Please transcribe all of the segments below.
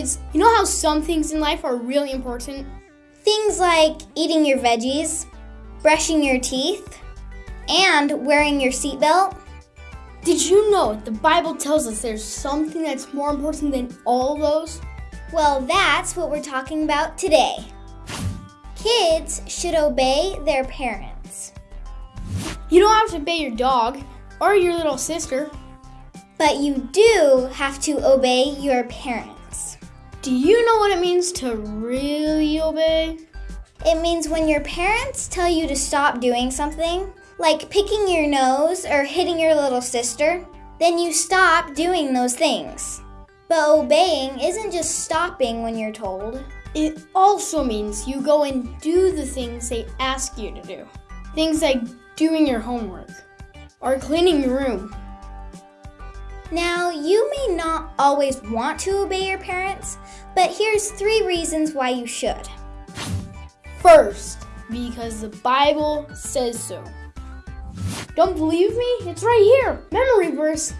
You know how some things in life are really important? Things like eating your veggies, brushing your teeth, and wearing your seatbelt. Did you know the Bible tells us there's something that's more important than all those? Well, that's what we're talking about today. Kids should obey their parents, You don't have to obey your dog or your little sister. but you do have to obey your parents. Do you know what it means to really obey? It means when your parents tell you to stop doing something, like picking your nose or hitting your little sister, then you stop doing those things. But obeying isn't just stopping when you're told. It also means you go and do the things they ask you to do. Things like doing your homework or cleaning your room. Now, you may not always want to obey your parents, but here's three reasons why you should. First, because the Bible says so. Don't believe me? It's right here. Memory verse.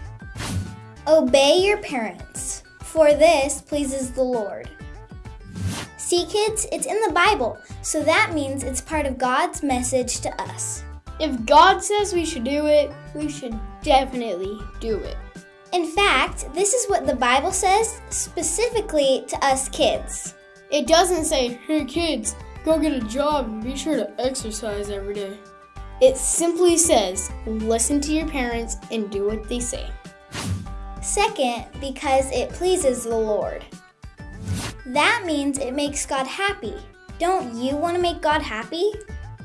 Obey your parents, for this pleases the Lord. See, kids, it's in the Bible, so that means it's part of God's message to us. If God says we should do it, we should definitely do it. In fact, this is what the Bible says specifically to us kids. It doesn't say, hey kids, go get a job and be sure to exercise every day. It simply says, listen to your parents and do what they say. Second, because it pleases the Lord. That means it makes God happy. Don't you want to make God happy?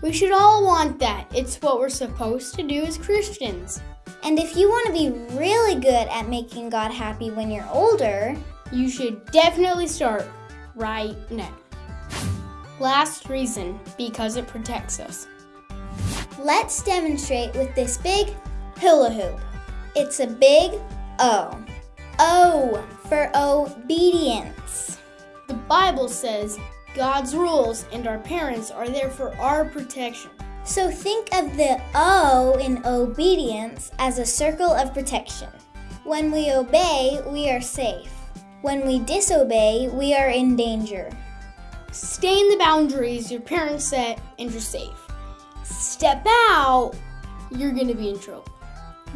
We should all want that. It's what we're supposed to do as Christians. And if you want to be really good at making God happy when you're older, You should definitely start right now. Last reason, because it protects us. let's demonstrate with this big hula hoop. It's a big O. O for obedience. The Bible says God's rules and our parents are there for our protection. So think of the O in obedience as a circle of protection. When we obey, we are safe. When we disobey, we are in danger. Stay in the boundaries your parents set and you're safe. Step out, you're gonna be in trouble.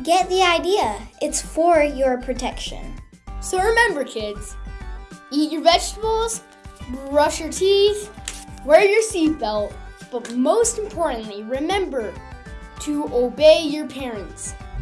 Get the idea. It's for your protection. So remember, kids, eat your vegetables, brush your teeth, wear your seatbelt, but most importantly, remember to obey your parents.